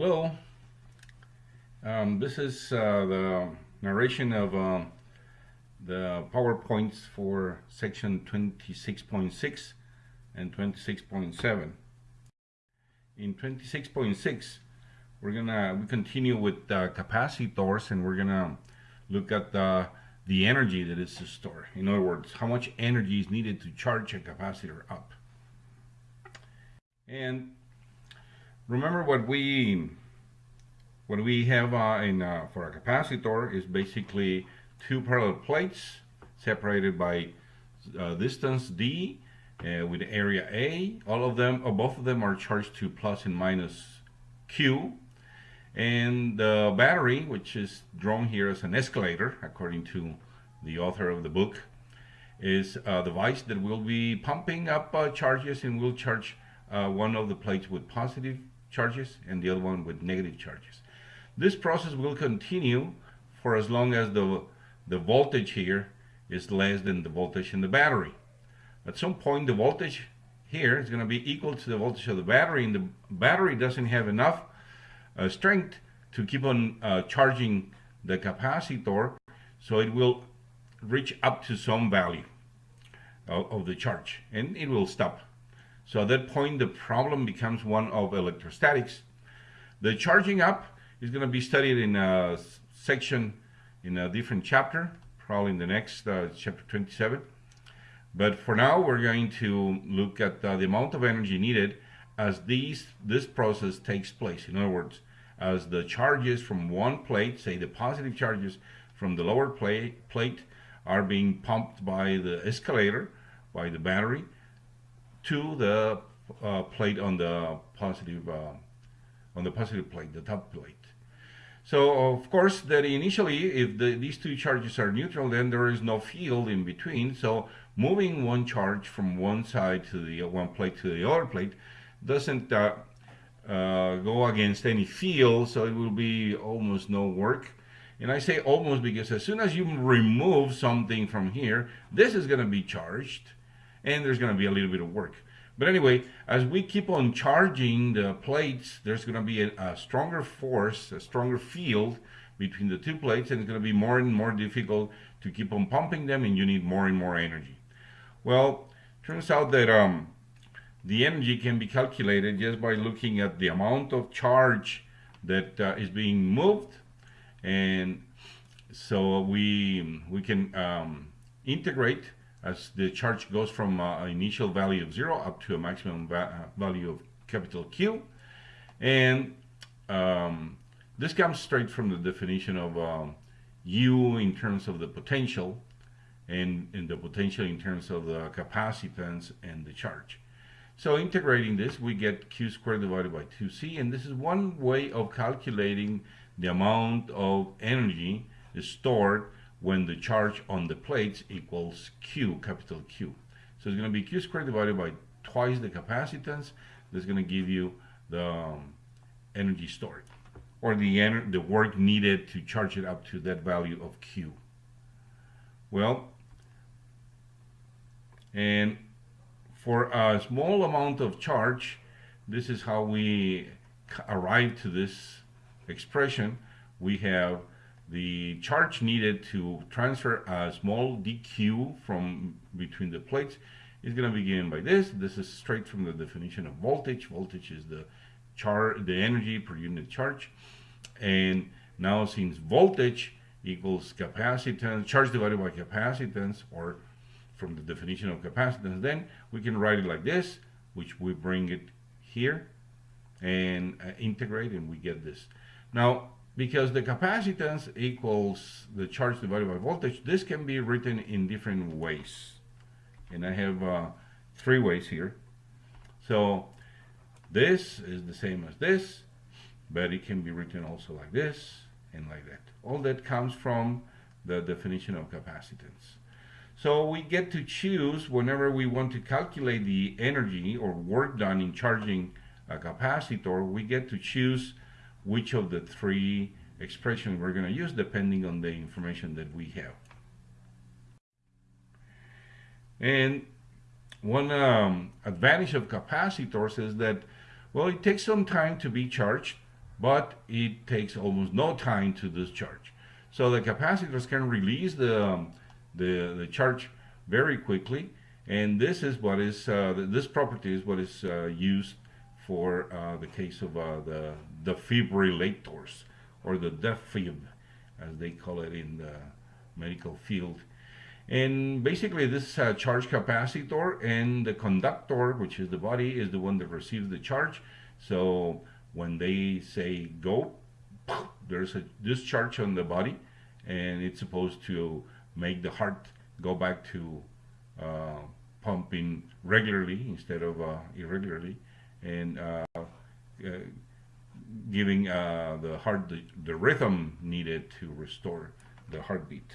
Hello. Um, this is uh, the narration of uh, the PowerPoints for section 26.6 and 26.7. In 26.6, we're gonna we continue with uh, capacitors and we're gonna look at the the energy that is stored. In other words, how much energy is needed to charge a capacitor up. And remember what we what we have uh, in uh, for a capacitor is basically two parallel plates separated by uh, distance d uh, with area a. All of them, or both of them, are charged to plus and minus q. And the battery, which is drawn here as an escalator, according to the author of the book, is a device that will be pumping up uh, charges and will charge uh, one of the plates with positive charges and the other one with negative charges. This process will continue for as long as the, the voltage here is less than the voltage in the battery. At some point the voltage here is going to be equal to the voltage of the battery and the battery doesn't have enough uh, strength to keep on uh, charging the capacitor so it will reach up to some value of, of the charge and it will stop so at that point, the problem becomes one of electrostatics. The charging up is going to be studied in a section in a different chapter, probably in the next uh, chapter 27. But for now, we're going to look at uh, the amount of energy needed as these, this process takes place. In other words, as the charges from one plate, say the positive charges from the lower plate, plate are being pumped by the escalator, by the battery, to the uh, plate on the positive uh, on the positive plate, the top plate. So of course that initially if the, these two charges are neutral then there is no field in between. So moving one charge from one side to the one plate to the other plate doesn't uh, uh, go against any field so it will be almost no work. And I say almost because as soon as you remove something from here this is going to be charged and there's going to be a little bit of work. But anyway, as we keep on charging the plates, there's going to be a, a stronger force, a stronger field between the two plates, and it's going to be more and more difficult to keep on pumping them, and you need more and more energy. Well, turns out that um, the energy can be calculated just by looking at the amount of charge that uh, is being moved, and so we we can um, integrate as the charge goes from uh, initial value of zero up to a maximum va uh, value of capital Q. And um, this comes straight from the definition of um, U in terms of the potential and, and the potential in terms of the capacitance and the charge. So integrating this, we get Q squared divided by 2C, and this is one way of calculating the amount of energy stored when the charge on the plates equals Q, capital Q. So it's going to be Q squared divided by twice the capacitance. That's going to give you the um, energy stored or the, the work needed to charge it up to that value of Q. Well, and for a small amount of charge, this is how we arrive to this expression. We have the charge needed to transfer a small dq from between the plates is going to be given by this. This is straight from the definition of voltage. Voltage is the charge, the energy per unit charge. And now since voltage equals capacitance, charge divided by capacitance, or from the definition of capacitance, then we can write it like this, which we bring it here and uh, integrate and we get this. Now, because the capacitance equals the charge divided by voltage, this can be written in different ways. And I have uh, three ways here. So this is the same as this, but it can be written also like this and like that. All that comes from the definition of capacitance. So we get to choose whenever we want to calculate the energy or work done in charging a capacitor, we get to choose which of the three expressions we're going to use depending on the information that we have. And one um, advantage of capacitors is that, well, it takes some time to be charged. but it takes almost no time to discharge. So the capacitors can release the, um, the, the charge very quickly and this is what is uh, this property is what is uh, used for uh, the case of uh, the defibrillators or the defib as they call it in the medical field. And basically this is a charge capacitor and the conductor which is the body is the one that receives the charge. So when they say go there's a discharge on the body and it's supposed to make the heart go back to uh, pumping regularly instead of uh, irregularly. And uh, uh giving uh, the heart the, the rhythm needed to restore the heartbeat.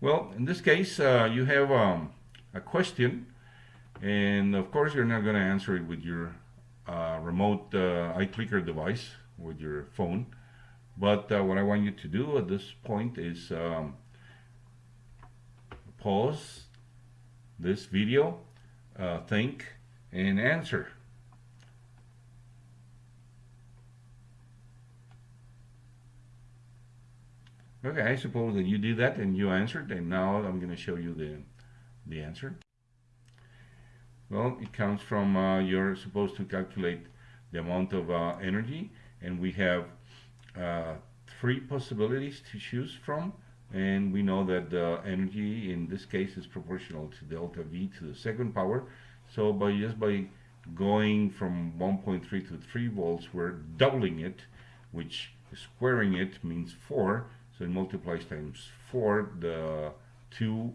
Well, in this case, uh, you have um, a question, and of course, you're not going to answer it with your uh, remote uh, iClicker device with your phone. But uh, what I want you to do at this point is um, pause this video, uh, think, and answer. Okay, I suppose that you did that and you answered, and now I'm going to show you the, the answer. Well, it comes from, uh, you're supposed to calculate the amount of uh, energy, and we have uh, three possibilities to choose from, and we know that the energy in this case is proportional to delta V to the second power, so by just by going from 1.3 to 3 volts, we're doubling it, which squaring it means 4, so it multiplies times 4, the 2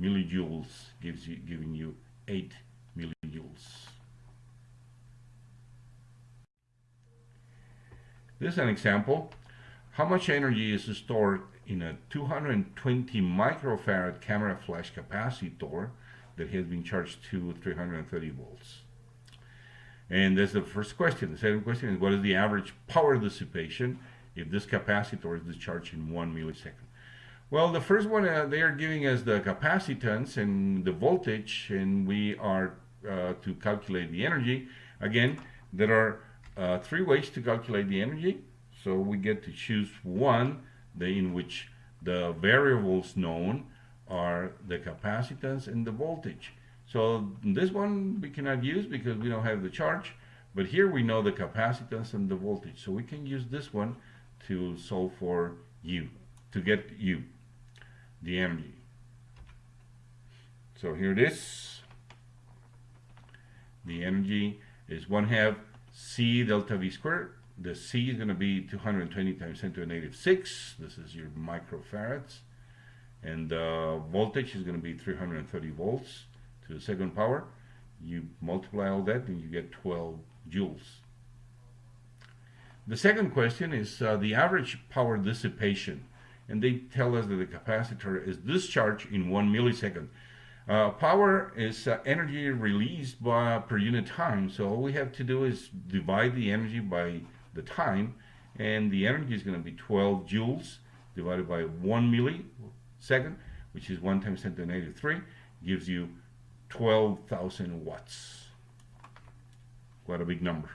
millijoules gives you, giving you 8 millijoules. This is an example. How much energy is stored in a 220 microfarad camera flash capacitor that has been charged to 330 volts? And that's the first question. The second question is what is the average power dissipation if this capacitor is discharged in one millisecond. Well, the first one, uh, they are giving us the capacitance and the voltage, and we are uh, to calculate the energy. Again, there are uh, three ways to calculate the energy. So we get to choose one the, in which the variables known are the capacitance and the voltage. So this one we cannot use because we don't have the charge, but here we know the capacitance and the voltage. So we can use this one to solve for U, to get U, the energy. So here it is. The energy is 1 half C delta V squared. The C is going to be 220 times 10 to the negative 6. This is your microfarads. And the voltage is going to be 330 volts to the second power. You multiply all that and you get 12 joules. The second question is uh, the average power dissipation. And they tell us that the capacitor is discharged in one millisecond. Uh, power is uh, energy released by, per unit time. So all we have to do is divide the energy by the time. And the energy is going to be 12 joules divided by 1 millisecond, which is 1 times 10 to the negative 3, gives you 12,000 watts. Quite a big number.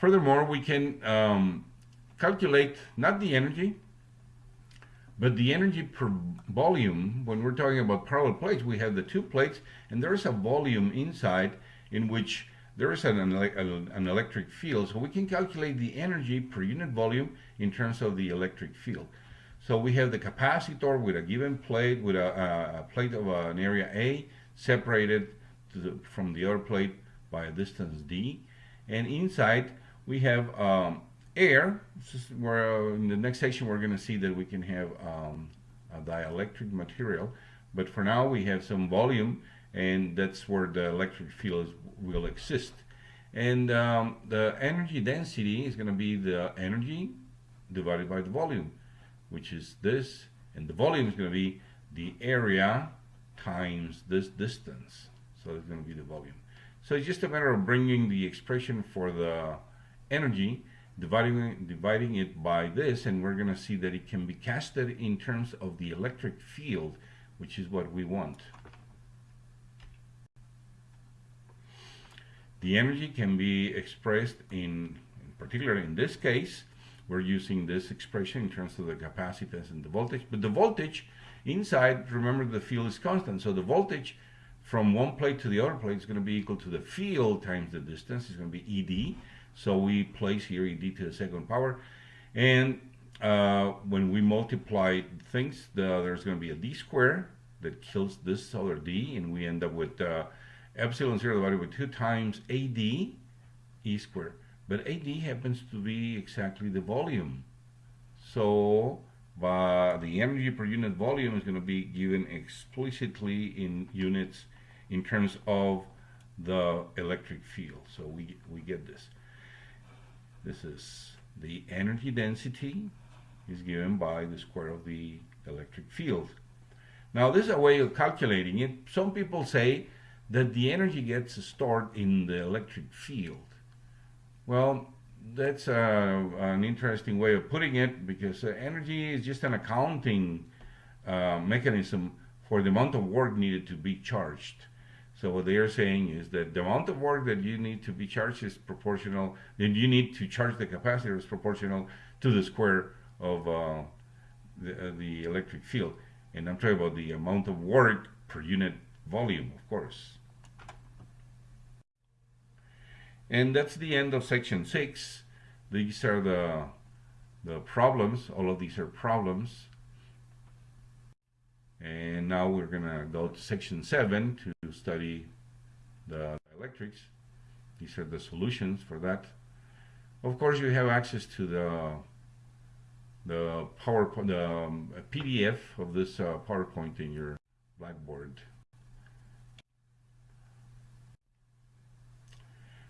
Furthermore, we can um, calculate not the energy, but the energy per volume. When we're talking about parallel plates, we have the two plates, and there's a volume inside in which there is an, an electric field. So we can calculate the energy per unit volume in terms of the electric field. So we have the capacitor with a given plate, with a, a plate of an area A, separated the, from the other plate by a distance d. And inside we have um, air. Where uh, in the next section we're going to see that we can have um, a dielectric material, but for now we have some volume, and that's where the electric field will exist. And um, the energy density is going to be the energy divided by the volume, which is this, and the volume is going to be the area times this distance. So it's going to be the volume. So it's just a matter of bringing the expression for the energy, dividing, dividing it by this, and we're going to see that it can be casted in terms of the electric field which is what we want. The energy can be expressed in, in particular in this case, we're using this expression in terms of the capacitance and the voltage, but the voltage inside, remember the field is constant, so the voltage from one plate to the other plate is going to be equal to the field times the distance, it's going to be ED, so we place here ED to the second power, and uh, when we multiply things, the, there's going to be a d square that kills this other d, and we end up with uh, epsilon 0 divided by 2 times AD E squared. But AD happens to be exactly the volume. So uh, the energy per unit volume is going to be given explicitly in units in terms of the electric field. So we, we get this. This is the energy density is given by the square of the electric field. Now this is a way of calculating it. Some people say that the energy gets stored in the electric field. Well, that's uh, an interesting way of putting it because uh, energy is just an accounting uh, mechanism for the amount of work needed to be charged. So what they are saying is that the amount of work that you need to be charged is proportional, then you need to charge the capacitor is proportional to the square of uh, the, uh, the electric field. And I'm talking about the amount of work per unit volume, of course. And that's the end of section six. These are the, the problems. All of these are problems. And now we're going to go to section seven to study the electrics. These are the solutions for that. Of course, you have access to the the PowerPoint, the um, PDF of this uh, PowerPoint in your Blackboard.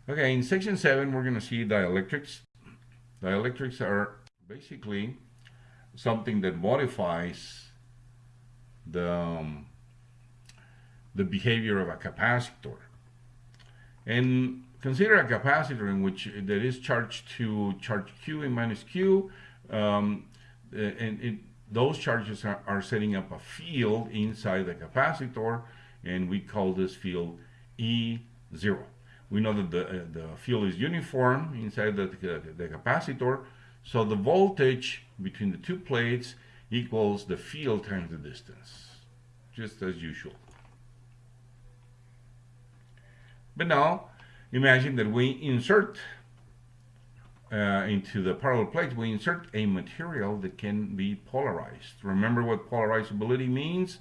Okay, in section 7 we're going to see dielectrics. Dielectrics are basically something that modifies the, um, the behavior of a capacitor. And consider a capacitor in which there is charged to charge Q and minus Q, um, and it, those charges are, are setting up a field inside the capacitor, and we call this field E0 we know that the, uh, the field is uniform inside the, the, the capacitor, so the voltage between the two plates equals the field times the distance, just as usual. But now, imagine that we insert uh, into the parallel plates, we insert a material that can be polarized. Remember what polarizability means?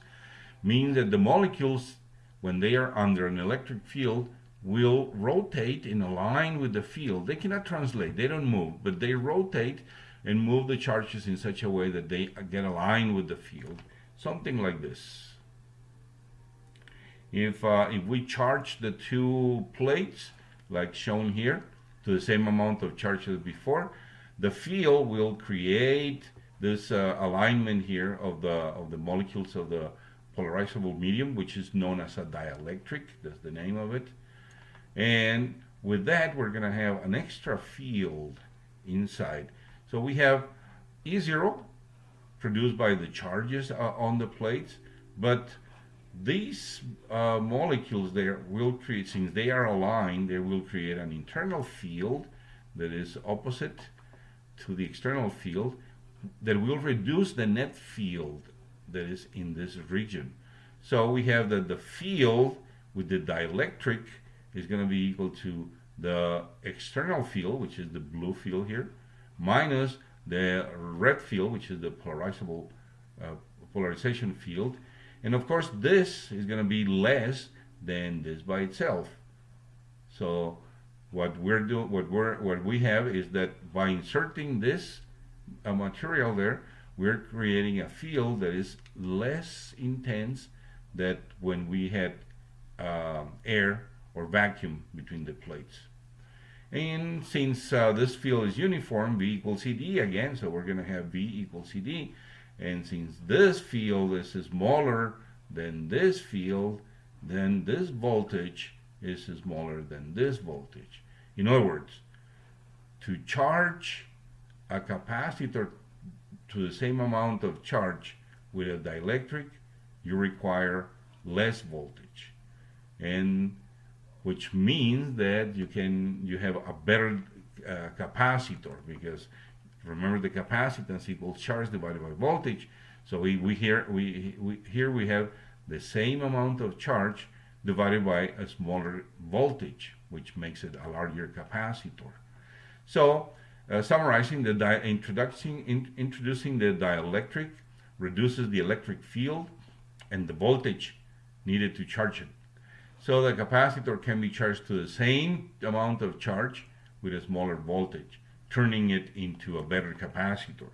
Means that the molecules, when they are under an electric field, will rotate in a line with the field. They cannot translate, they don't move, but they rotate and move the charges in such a way that they get aligned with the field. Something like this. If, uh, if we charge the two plates, like shown here, to the same amount of charge as before, the field will create this uh, alignment here of the, of the molecules of the polarizable medium, which is known as a dielectric, that's the name of it. And with that, we're going to have an extra field inside. So we have E0 produced by the charges uh, on the plates, but these uh, molecules there will create, since they are aligned, they will create an internal field that is opposite to the external field that will reduce the net field that is in this region. So we have that the field with the dielectric is going to be equal to the external field, which is the blue field here, minus the red field, which is the polarizable uh, polarization field. And of course, this is going to be less than this by itself. So what we're doing, what we're, what we have is that by inserting this uh, material there, we're creating a field that is less intense than when we had uh, air or vacuum between the plates. And since uh, this field is uniform, V equals ED again, so we're going to have V equals ED. And since this field is smaller than this field, then this voltage is smaller than this voltage. In other words, to charge a capacitor to the same amount of charge with a dielectric, you require less voltage. And which means that you can you have a better uh, capacitor because remember the capacitance equals charge divided by voltage. So we, we here we, we here we have the same amount of charge divided by a smaller voltage which makes it a larger capacitor. So uh, summarizing the introducing in, introducing the dielectric reduces the electric field and the voltage needed to charge it so the capacitor can be charged to the same amount of charge with a smaller voltage, turning it into a better capacitor.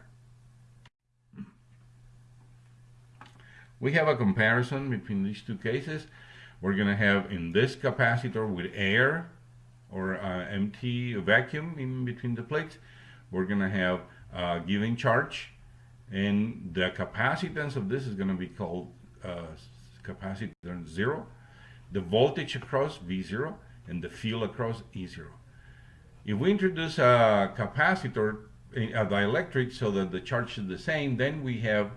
We have a comparison between these two cases. We're going to have in this capacitor with air or uh, empty vacuum in between the plates, we're going to have a given charge and the capacitance of this is going to be called uh, capacitance zero the voltage across V0 and the field across E0. If we introduce a capacitor, a dielectric, so that the charge is the same, then we have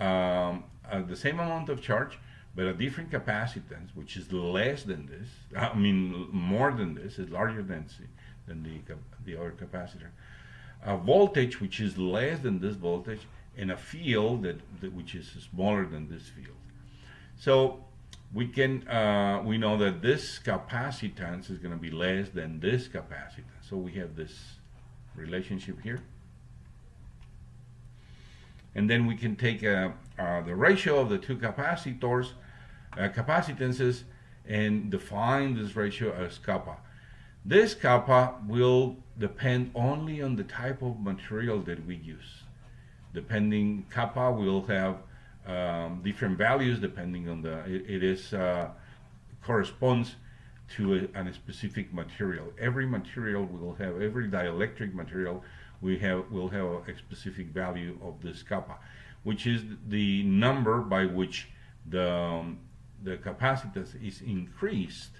um, uh, the same amount of charge, but a different capacitance, which is less than this. I mean, more than this, is larger than, than the, the other capacitor. A voltage, which is less than this voltage, and a field that, that which is smaller than this field. So we can uh, we know that this capacitance is going to be less than this capacitance. So we have this relationship here. And then we can take uh, uh, the ratio of the two capacitors uh, capacitances and define this ratio as kappa. This kappa will depend only on the type of material that we use. Depending kappa will have um, different values depending on the it, it is uh, corresponds to a, a, specific material. Every material will have every dielectric material we have will have a specific value of this kappa, which is the number by which the um, the capacitance is increased.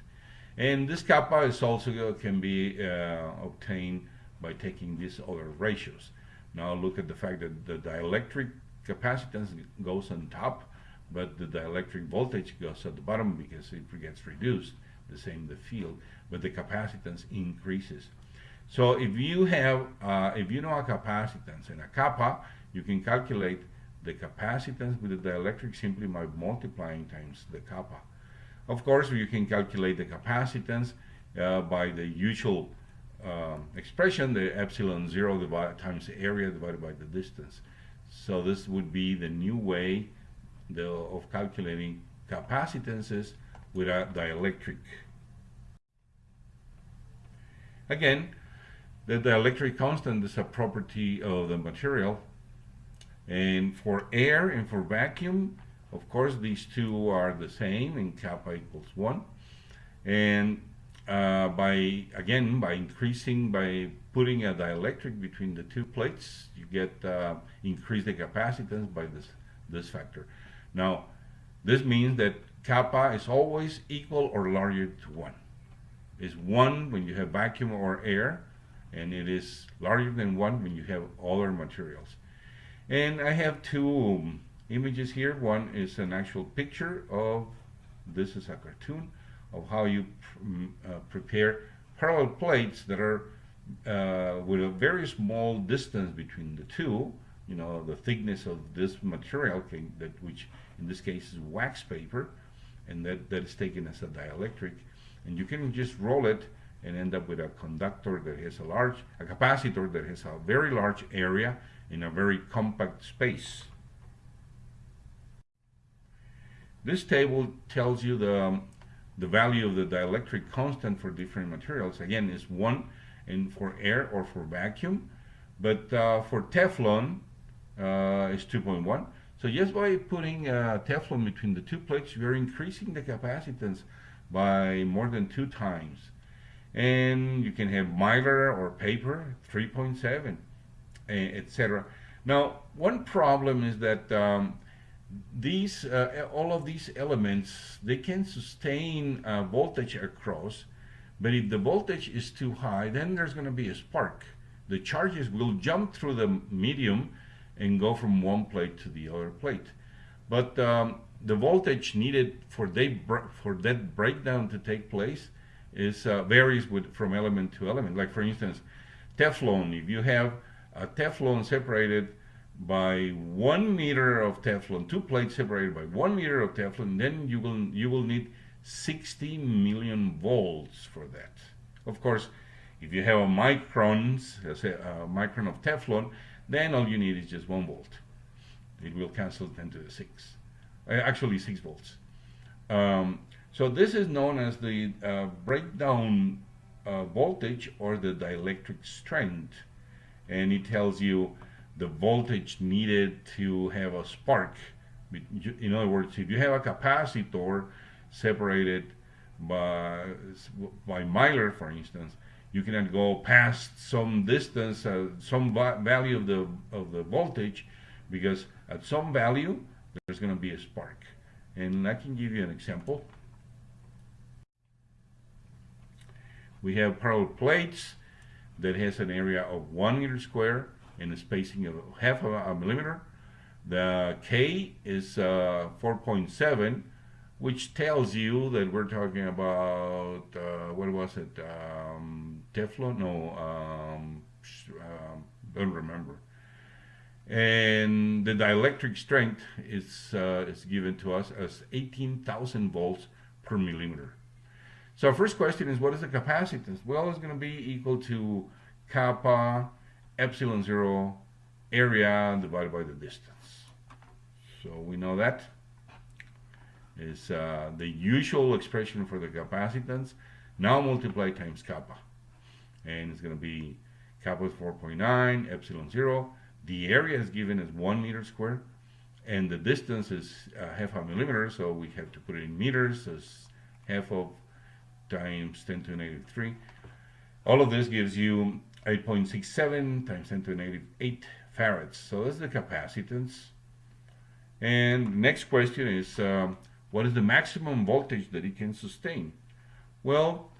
And this kappa is also uh, can be uh, obtained by taking these other ratios. Now look at the fact that the dielectric capacitance goes on top, but the dielectric voltage goes at the bottom because it gets reduced, the same the field, but the capacitance increases. So if you have, uh, if you know a capacitance and a kappa, you can calculate the capacitance with the dielectric simply by multiplying times the kappa. Of course, you can calculate the capacitance uh, by the usual um, expression, the epsilon zero divided times the area divided by the distance. So this would be the new way the, of calculating capacitances with a dielectric. Again, the dielectric constant is a property of the material. And for air and for vacuum, of course, these two are the same and kappa equals 1. And uh, by, again, by increasing, by putting a dielectric between the two plates, you get uh, increase the capacitance by this, this factor. Now, this means that kappa is always equal or larger to 1. It's 1 when you have vacuum or air, and it is larger than 1 when you have other materials. And I have two um, images here. One is an actual picture of, this is a cartoon, of how you pr mm, uh, prepare parallel plates that are uh, with a very small distance between the two, you know, the thickness of this material, can, that which in this case is wax paper, and that, that is taken as a dielectric, and you can just roll it and end up with a conductor that has a large, a capacitor that has a very large area in a very compact space. This table tells you the, um, the value of the dielectric constant for different materials. Again, is 1 and for air or for vacuum. But uh, for Teflon, uh, it's 2.1. So just by putting uh, Teflon between the two plates, we're increasing the capacitance by more than two times. And you can have Mylar or paper, 3.7, etc. Now, one problem is that um, these, uh, all of these elements, they can sustain uh, voltage across, but if the voltage is too high, then there's going to be a spark. The charges will jump through the medium and go from one plate to the other plate. But um, the voltage needed for they for that breakdown to take place is uh, varies with from element to element. Like for instance, Teflon. If you have a Teflon separated by one meter of Teflon, two plates separated by one meter of Teflon, then you will you will need 60 million volts for that. Of course, if you have a microns, a micron of Teflon, then all you need is just one volt. It will cancel 10 to the 6. Uh, actually, 6 volts. Um, so this is known as the uh, breakdown uh, voltage or the dielectric strength. And it tells you the voltage needed to have a spark. In other words, if you have a capacitor separated by, by Mylar, for instance, you cannot go past some distance, uh, some value of the of the voltage, because at some value there's going to be a spark. And I can give you an example. We have parallel plates that has an area of one meter square and a spacing of half of a millimeter. The K is uh, 4.7 which tells you that we're talking about uh, what was it? Um, Teflon? No um, um, don't remember. And the dielectric strength is uh, is given to us as 18,000 volts per millimeter. So our first question is what is the capacitance? Well it's going to be equal to kappa epsilon zero area divided by the distance. So we know that. Is uh, the usual expression for the capacitance. Now multiply times kappa. And it's going to be kappa is 4.9 epsilon 0 the area is given as 1 meter square and the distance is uh, half a millimeter. So we have to put it in meters. As half of times 10 to the negative 3 all of this gives you 8.67 times 10 to the negative 8 farads so that's the capacitance and next question is um, what is the maximum voltage that it can sustain? Well,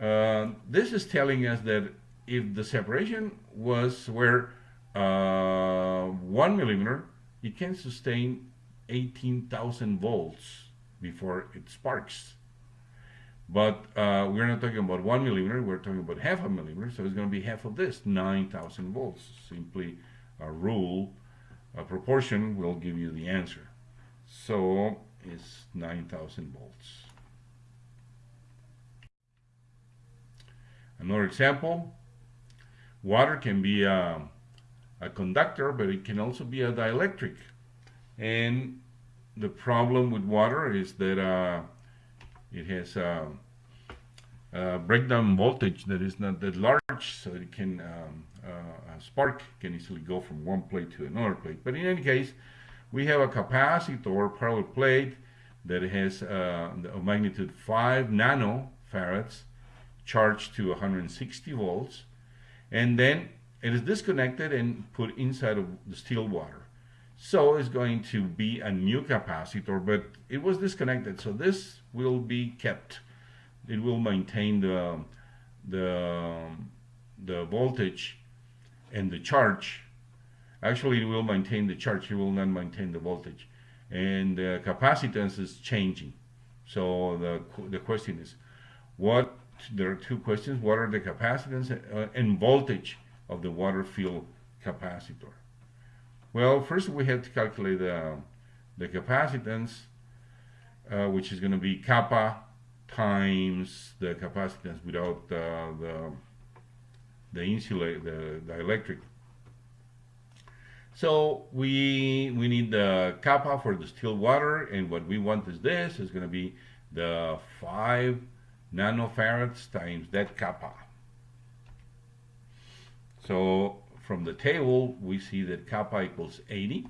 uh, this is telling us that if the separation was where uh, one millimeter, it can sustain 18,000 volts before it sparks. But uh, we're not talking about one millimeter, we're talking about half a millimeter, so it's going to be half of this, 9,000 volts. Simply a rule, a proportion will give you the answer. So it's 9,000 volts. Another example, water can be a, a, conductor, but it can also be a dielectric. And the problem with water is that uh, it has a, a, breakdown voltage that is not that large, so it can um, uh, spark can easily go from one plate to another plate. But in any case, we have a capacitor parallel plate that has uh, a magnitude 5 nanofarads charged to 160 volts and then it is disconnected and put inside of the still water so it's going to be a new capacitor but it was disconnected so this will be kept it will maintain the the the voltage and the charge Actually, it will maintain the charge, it will not maintain the voltage. And the capacitance is changing. So the, the question is, what, there are two questions, what are the capacitance uh, and voltage of the water filled capacitor? Well, first we have to calculate the, the capacitance, uh, which is going to be kappa times the capacitance without uh, the the insulate the, the electric so we we need the kappa for the still water, and what we want is this is going to be the five nanofarads times that kappa. So from the table we see that kappa equals 80.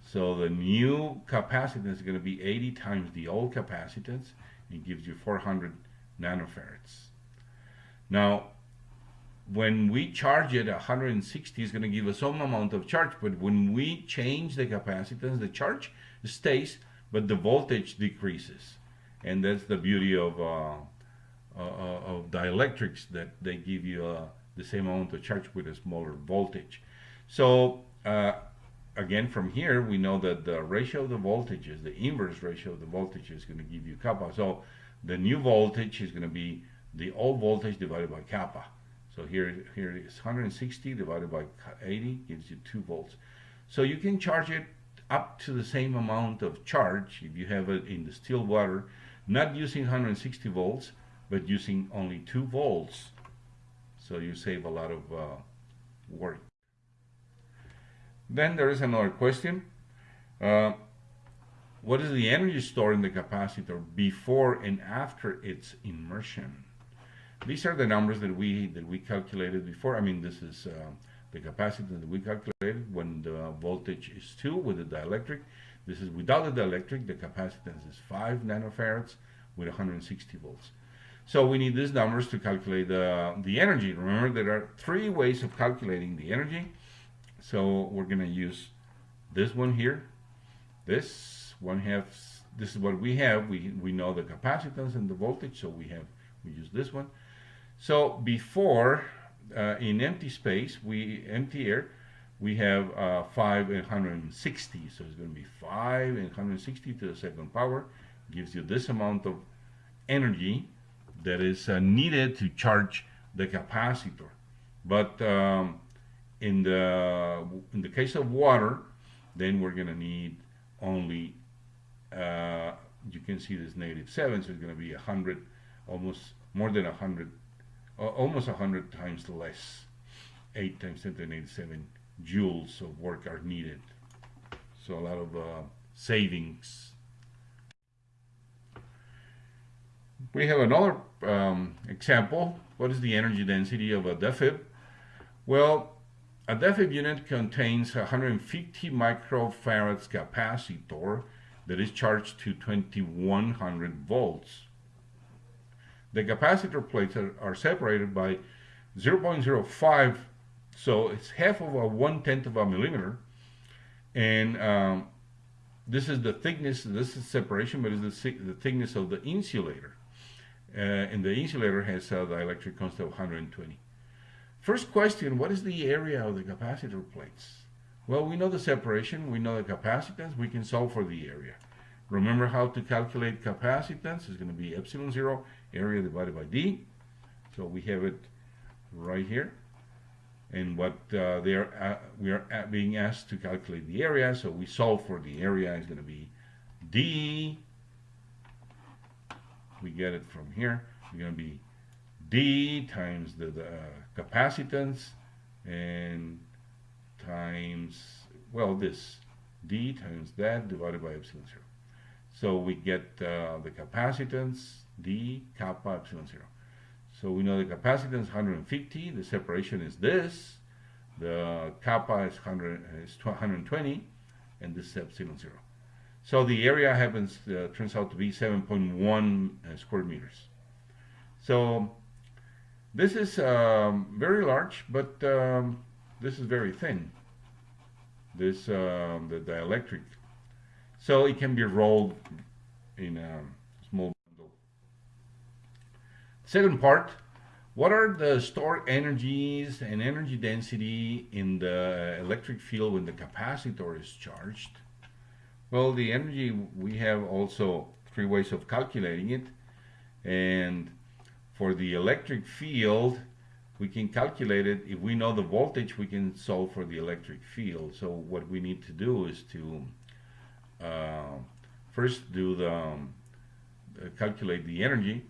So the new capacitance is going to be 80 times the old capacitance. It gives you 400 nanofarads. Now when we charge it 160 is going to give us some amount of charge but when we change the capacitance the charge stays but the voltage decreases and that's the beauty of uh, uh, uh of dielectrics that they give you uh, the same amount of charge with a smaller voltage so uh, again, from here, we know that the ratio of the voltages, the inverse ratio of the voltage is going to give you kappa. So the new voltage is going to be the old voltage divided by kappa. So here, here it is 160 divided by 80 gives you 2 volts. So you can charge it up to the same amount of charge if you have it in the still water, not using 160 volts, but using only 2 volts. So you save a lot of uh, work. Then there is another question. Uh, what is the energy stored in the capacitor before and after its immersion? These are the numbers that we that we calculated before. I mean, this is uh, the capacitance that we calculated when the voltage is 2 with the dielectric. This is without the dielectric. The capacitance is 5 nanofarads with 160 volts. So we need these numbers to calculate the, the energy. Remember, there are three ways of calculating the energy. So we're going to use this one here. This one has, this is what we have. We, we know the capacitance and the voltage, so we have, we use this one. So before, uh, in empty space, we, empty air, we have uh, 5 and 160. So it's going to be 5 and 160 to the second power. Gives you this amount of energy that is uh, needed to charge the capacitor. But um, in the in the case of water, then we're going to need only uh, you can see this negative seven, so it's going to be a hundred, almost more than a hundred, almost a hundred times less. Eight times ten to the negative seven joules of work are needed. So a lot of uh, savings. We have another um, example. What is the energy density of a DEFIB? Well, a DEFIB unit contains 150 microfarads capacitor that is charged to 2100 volts. The capacitor plates are, are separated by 0.05, so it's half of a one-tenth of a millimeter. And um, this is the thickness, this is separation, but it's the, the thickness of the insulator. Uh, and the insulator has a dielectric constant of 120. First question, what is the area of the capacitor plates? Well, we know the separation, we know the capacitance, we can solve for the area. Remember how to calculate capacitance, it's going to be epsilon zero, area divided by D. So we have it right here. And what uh, they are, uh, we are being asked to calculate the area, so we solve for the area, is going to be D. We get it from here, it's going to be D times the, the uh, capacitance and times, well, this D times that divided by epsilon zero. So we get uh, the capacitance D kappa epsilon zero. So we know the capacitance is 150, the separation is this, the kappa is, 100, is 120, and this is epsilon zero. So the area happens, uh, turns out to be 7.1 uh, square meters. So this is um, very large, but um, this is very thin. This um, the dielectric, so it can be rolled in a small bundle. Second part, what are the stored energies and energy density in the electric field when the capacitor is charged? Well, the energy, we have also three ways of calculating it. And for the electric field, we can calculate it. If we know the voltage, we can solve for the electric field. So what we need to do is to uh, first do the um, uh, calculate the energy,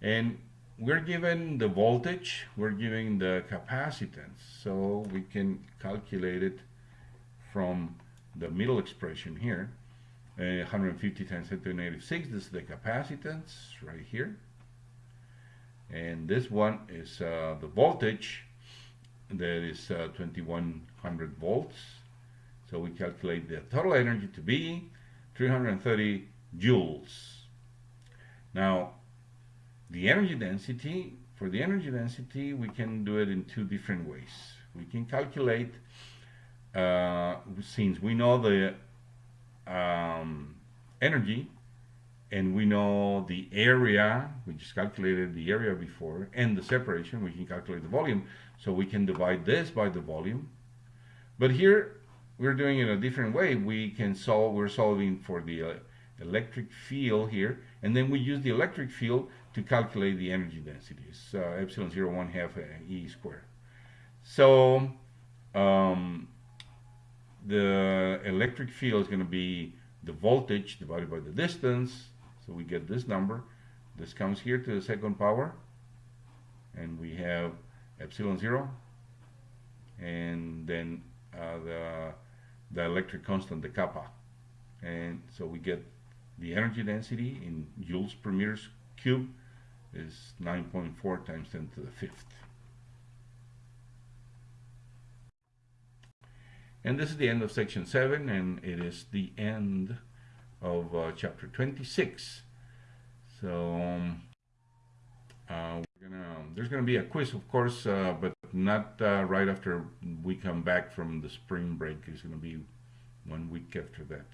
and we're given the voltage, we're given the capacitance, so we can calculate it from the middle expression here. Uh, 150 times 10 to the negative 6, this is the capacitance right here. And this one is uh, the voltage that is uh, 2100 volts. So we calculate the total energy to be 330 joules. Now the energy density for the energy density we can do it in two different ways. We can calculate uh, since we know the um, energy and we know the area, we just calculated the area before, and the separation, we can calculate the volume. So we can divide this by the volume. But here, we're doing it a different way, we can solve, we're solving for the uh, electric field here, and then we use the electric field to calculate the energy density. It's uh, epsilon 0, 1 half uh, E squared. So um, the electric field is going to be the voltage divided by the distance. So we get this number. This comes here to the second power. And we have epsilon 0. And then uh, the, the electric constant, the kappa. And so we get the energy density in joules per meter cube is 9.4 times 10 to the fifth. And this is the end of section 7, and it is the end of uh, chapter 26. So, um, uh, gonna, there's going to be a quiz, of course, uh, but not uh, right after we come back from the spring break. It's going to be one week after that.